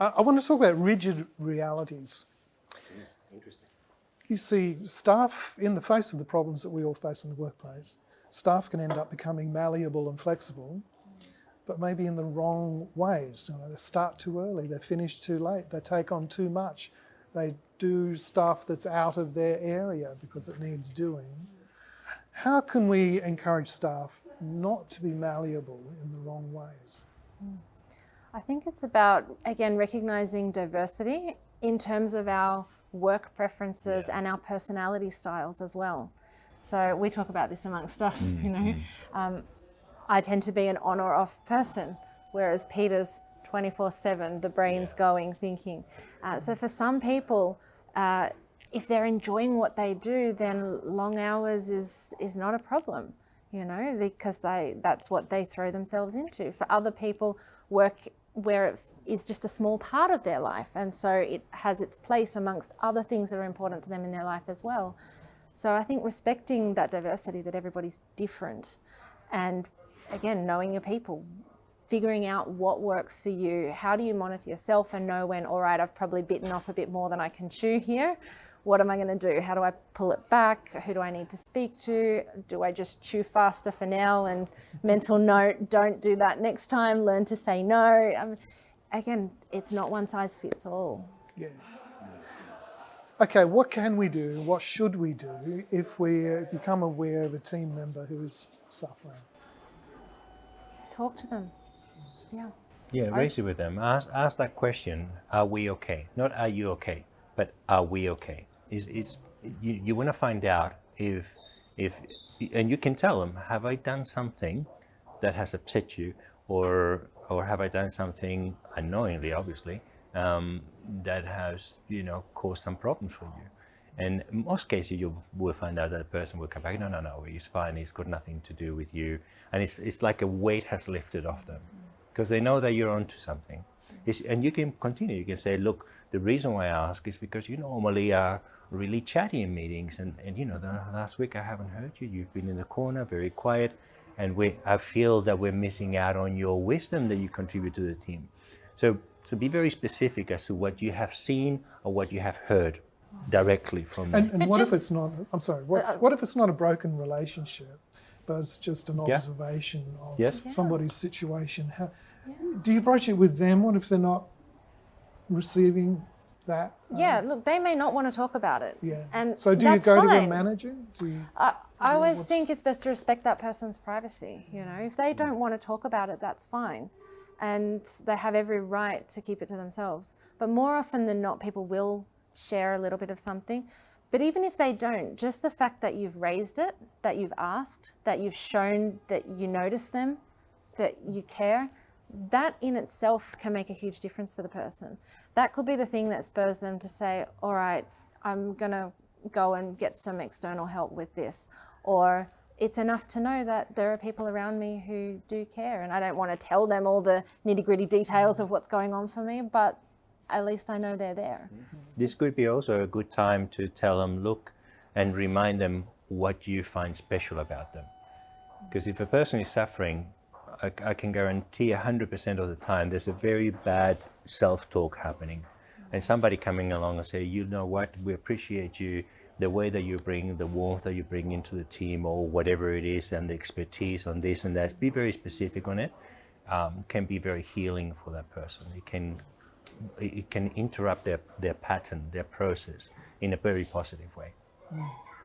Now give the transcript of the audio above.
Uh, I want to talk about rigid realities. Interesting. You see, staff, in the face of the problems that we all face in the workplace, staff can end up becoming malleable and flexible, but maybe in the wrong ways. You know, they start too early, they finish too late, they take on too much, they do stuff that's out of their area because it needs doing. How can we encourage staff not to be malleable in the wrong ways? I think it's about, again, recognizing diversity in terms of our work preferences yeah. and our personality styles as well. So we talk about this amongst us, mm, you know. Mm. Um, I tend to be an on or off person, whereas Peter's 24 7, the brain's yeah. going, thinking. Uh, so for some people, uh, if they're enjoying what they do, then long hours is, is not a problem, you know, because they, that's what they throw themselves into. For other people, work where it is just a small part of their life. And so it has its place amongst other things that are important to them in their life as well. So I think respecting that diversity, that everybody's different, and again, knowing your people, figuring out what works for you. How do you monitor yourself and know when, all right, I've probably bitten off a bit more than I can chew here. What am I going to do? How do I pull it back? Who do I need to speak to? Do I just chew faster for now and mental note, don't do that next time, learn to say no. Um, again, it's not one size fits all. Yeah. Okay, what can we do? What should we do if we become aware of a team member who is suffering? Talk to them yeah. Yeah, raise it with them. Ask, ask that question, are we okay? Not are you okay, but are we okay? Is, is, you, you want to find out if, if, and you can tell them, have I done something that has upset you or, or have I done something unknowingly, obviously, um, that has, you know, caused some problems for you? And most cases, you will find out that the person will come back, no, no, no, he's fine, he's got nothing to do with you. And it's, it's like a weight has lifted off them because they know that you're onto something. It's, and you can continue. You can say, look, the reason why I ask is because you normally are really chatty in meetings. And, and you know, the last week I haven't heard you. You've been in the corner, very quiet. And we, I feel that we're missing out on your wisdom that you contribute to the team. So, so be very specific as to what you have seen or what you have heard directly from and, and what if it's not i'm sorry what, uh, what if it's not a broken relationship but it's just an observation yeah. of yes. somebody's situation how, do you broach it with them? What if they're not receiving that? Yeah, um, look, they may not want to talk about it. Yeah. And so do you go fine. to the manager? You, I, I always think it's best to respect that person's privacy. You know, if they don't want to talk about it, that's fine. And they have every right to keep it to themselves. But more often than not, people will share a little bit of something. But even if they don't, just the fact that you've raised it, that you've asked, that you've shown that you notice them, that you care, that in itself can make a huge difference for the person. That could be the thing that spurs them to say, all right, I'm going to go and get some external help with this. Or it's enough to know that there are people around me who do care. And I don't want to tell them all the nitty gritty details of what's going on for me, but at least I know they're there. Mm-hmm. This could be also a good time to tell them, look, and remind them what you find special about them. Because if a person is suffering, I, I can guarantee 100% of the time there's a very bad self-talk happening. And somebody coming along and say, you know what, we appreciate you, the way that you bring, the warmth that you bring into the team or whatever it is and the expertise on this and that, be very specific on it, um, can be very healing for that person. It can, it can interrupt their, their pattern, their process in a very positive way. Mm.